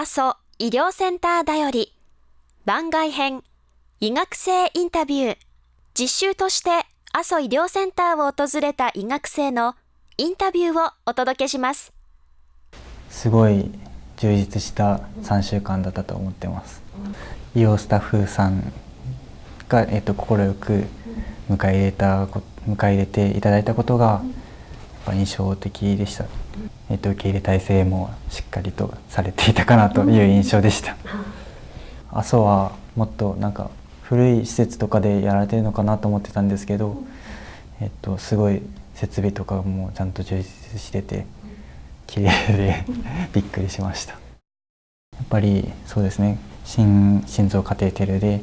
阿蘇医療センターだより。番外編。医学生インタビュー。実習として阿蘇医療センターを訪れた医学生のインタビューをお届けします。すごい充実した3週間だったと思ってます。医療スタッフさんが、えっと、快く迎え入れた迎え入れていただいたことが印象的でした、えっと、受け入れ体制もしっかりとされていたかなという印象でした。阿蘇はもっとなんか古い施設とかでやられてるのかなと思ってたんですけど、えっと、すごい設備とかもちゃんと充実してて綺麗で びっくりしました。やっぱりそうですね。心心臓カテーテルで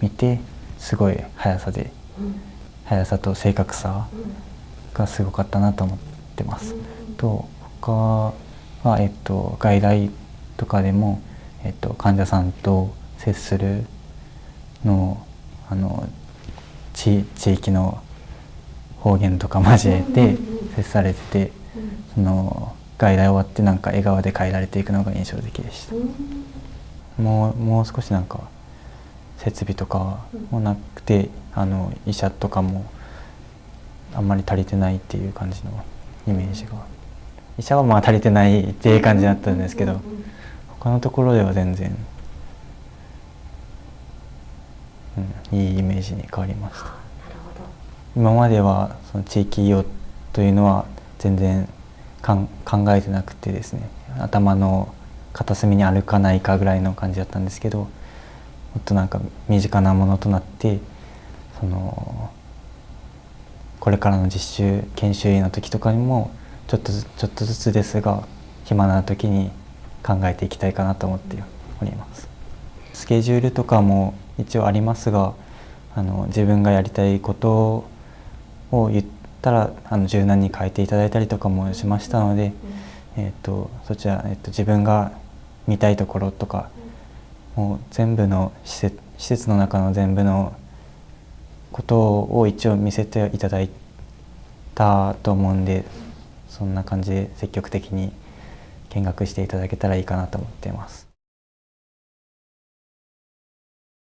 見てすごい速さで速さと正確さがすごかったなと思ってます。と他は、えっと、外来とかでも、えっと、患者さんと接するのあの地地域の方言とか交えて接されててその外来終わってなんか笑顔で帰られていくのが印象的でした。もうもう少しなんか設備とかもなくてあの医者とかもあんまり足りてないっていう感じのイメージが。医者はまあ足りてないっていう感じだったんですけど他のところでは全然、うん、いいイメージに変わりました。今まではその地域医療というのは全然考えてなくてですね頭の片隅に歩かないかぐらいの感じだったんですけどもっとなんか身近なものとなってそのこれからの実習研修医の時とかにもちょっとずちょっとずつですが暇な時に考えていきたいかなと思っております。スケジュールとかも一応ありますがあの自分がやりたいことを言ったらあの柔軟に変えていただいたりとかもしましたので、えーと、そちら、えーと、自分が見たいところとかもう全部の施設施設の中の全部のことを一応見せていただいたと思うんでそんな感じで積極的に見学していただけたらいいかなと思っています。